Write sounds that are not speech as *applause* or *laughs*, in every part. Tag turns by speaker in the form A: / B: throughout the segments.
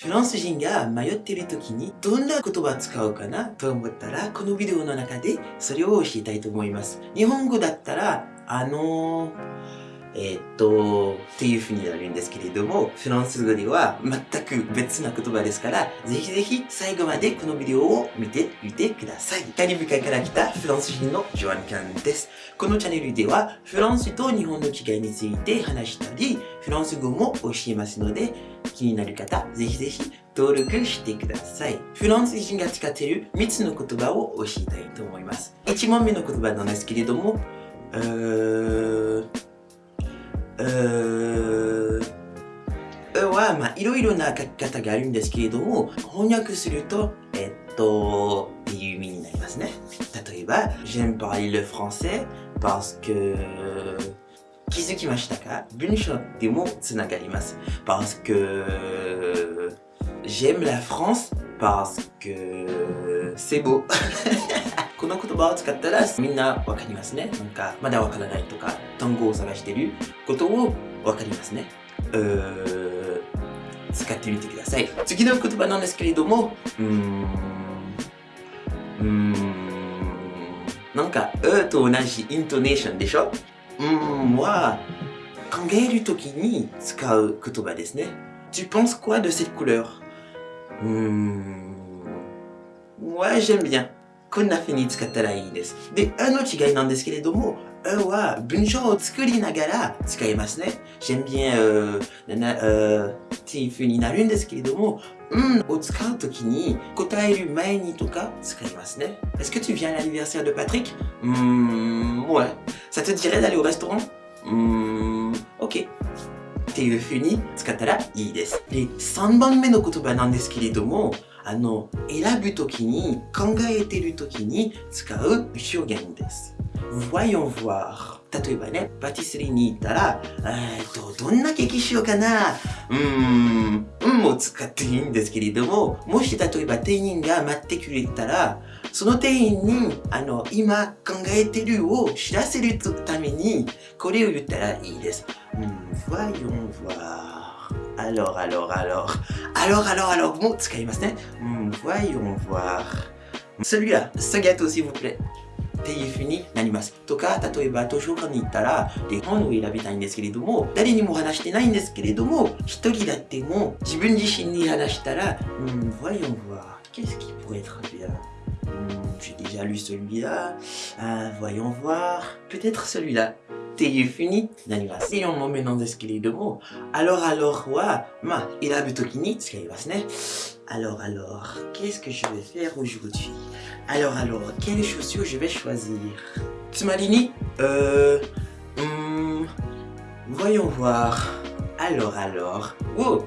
A: フランス人が迷っている時にどんな言葉使うかなと思ったら、このビデオの中でそれを教えたいと思います。日本語だったら、あのーえー、っと、っていう風になるんですけれども、フランス語では全く別な言葉ですから、ぜひぜひ最後までこのビデオを見てみてください。カリブ海から来たフランス人のジョアン・カンです。このチャンネルでは、フランスと日本の違いについて話したり、フランス語も教えますので、気になる方、ぜひぜひ登録してください。フランス人が使っている3つの言葉を教えたいと思います。1問目の言葉なんですけれども、うーういろいろな書き方があるんですけれども、翻訳すると、えっと、っていう意味になりますね。例えば、j'aime parler le français parce que 気づきましたか？文章でもつながります。parce que j'aime la France parce que c'est beau *laughs* この言葉を使ったらみんなわかりますね。なんか、まだわからないとか、単語を探してることをわかりますね。うー使ってみてください。次の言葉なんですけれども、うーん、うーん、なんか、うと同じイントネーションでしょ？うーんは、考えるときに使う言葉ですね。Tu penses quoi de cette couleur? うーん、moi j'aime bien. こんな風に使ったらいいです。で、あの違いなんですけれども、うは文章を作りながら使いますね。j'aime bien, euh, な euh, っていう風になるんですけれども、うんを使うときに答える前にとか使いますね。Est-ce que tu viens à l'anniversaire de Patrick? うーん、ouais. Ça te dirait d'aller au restaurant? うーん、OK. っていう風に使ったらいいです。で、3番目の言葉なんですけれども、あの、選ぶときに、考えてるときに使う表現です。voyons voir 例えばね、パティスリーに行ったら、えっと、どんなケーキしようかな？うーん、運も使っていいんですけれども、もし例えば店員が待ってくれたら、その店員に、あの、今考えてるを知らせるために、これを言ったらいいです。うん、voyons voir alors, alors, alors. Alors, alors, alors. Bon, c'est quand même hmm, Voyons voir. Celui-là, ce gâteau, s'il vous plaît. っていう風になります。とか、例えば図書館に行ったら、で、本を選びたいんですけれども、誰にも話してないんですけれども、一人だっても自分自身に話したら、うん、voyons voir, qu'est-ce qui pourrait être bien j'ai déjà lu celui-là. Ah, voyons voir. Peut-être celui-là. っていう風になります。4問目なんですけれども、alors alors は、まあ、選ぶときに使いますね。Alors alors, qu'est-ce que je vais faire aujourd'hui Alors alors, quelles chaussures je vais choisir つまりに、euh, hmm, voyons voir. Alors alors, oh,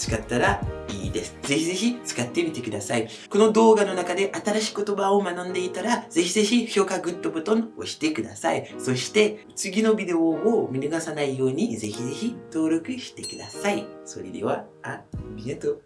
A: 使ったらいいです。ぜひぜひ使ってみてください。この動画の中で新しい言葉を学んでいたら、ぜひぜひ評価グッドボタンを押してください。そして次のビデオを見逃さないようにぜひぜひ登録してください。それでは、あ、りがとう。